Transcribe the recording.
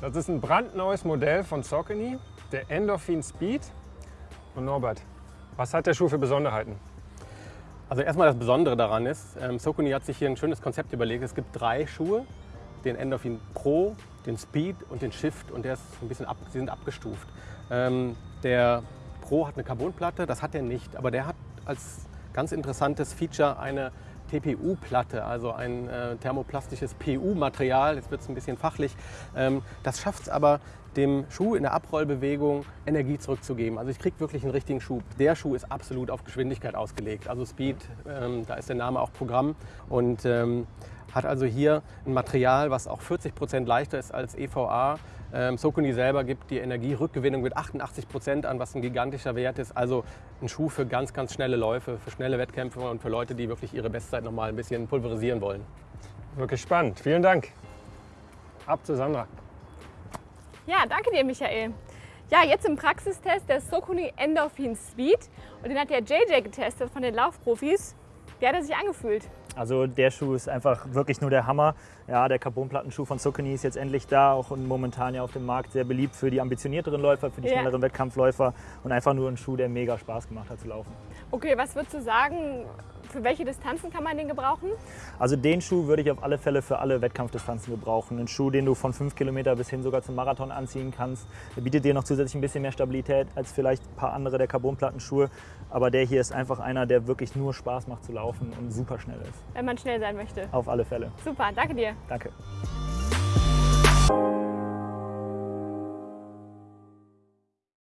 Das ist ein brandneues Modell von Saucony, der Endorphin Speed. Und Norbert, was hat der Schuh für Besonderheiten? Also erstmal das Besondere daran ist, ähm, Saucony hat sich hier ein schönes Konzept überlegt. Es gibt drei Schuhe, den Endorphin Pro, den Speed und den Shift und der ist ein bisschen ab, sie sind abgestuft. Ähm, der Pro hat eine Carbonplatte, das hat er nicht, aber der hat als ganz interessantes Feature eine TPU-Platte, also ein äh, thermoplastisches PU-Material, jetzt wird es ein bisschen fachlich. Ähm, das schafft es aber, dem Schuh in der Abrollbewegung Energie zurückzugeben. Also ich kriege wirklich einen richtigen Schub. Der Schuh ist absolut auf Geschwindigkeit ausgelegt. Also Speed, ähm, da ist der Name auch Programm und ähm, hat also hier ein Material, was auch 40 Prozent leichter ist als EVA. Ähm, Socony selber gibt die Energierückgewinnung mit 88 Prozent an, was ein gigantischer Wert ist. Also ein Schuh für ganz, ganz schnelle Läufe, für schnelle Wettkämpfe und für Leute, die wirklich ihre Bestzeit noch mal ein bisschen pulverisieren wollen. Wirklich spannend. Vielen Dank. Ab zu Sandra. Ja, danke dir, Michael. Ja, jetzt im Praxistest der Socony Endorphin Speed. Und den hat der JJ getestet von den Laufprofis. Wie hat er sich angefühlt? Also der Schuh ist einfach wirklich nur der Hammer. Ja, der Carbonplattenschuh von Saucony ist jetzt endlich da, auch momentan ja auf dem Markt sehr beliebt für die ambitionierteren Läufer, für die Ja. schnelleren Wettkampfläufer und einfach nur ein Schuh, der mega Spaß gemacht hat zu laufen. Okay, was würdest du sagen, für welche Distanzen kann man den gebrauchen? Also den Schuh würde ich auf alle Fälle für alle Wettkampfdistanzen gebrauchen. Ein Schuh, den du von 5 Kilometer bis hin sogar zum Marathon anziehen kannst. Der bietet dir noch zusätzlich ein bisschen mehr Stabilität als vielleicht ein paar andere der Carbonplattenschuhe. Aber der hier ist einfach einer, der wirklich nur Spaß macht zu laufen und super schnell ist. Wenn man schnell sein möchte. Auf alle Fälle. Super, danke dir. Danke.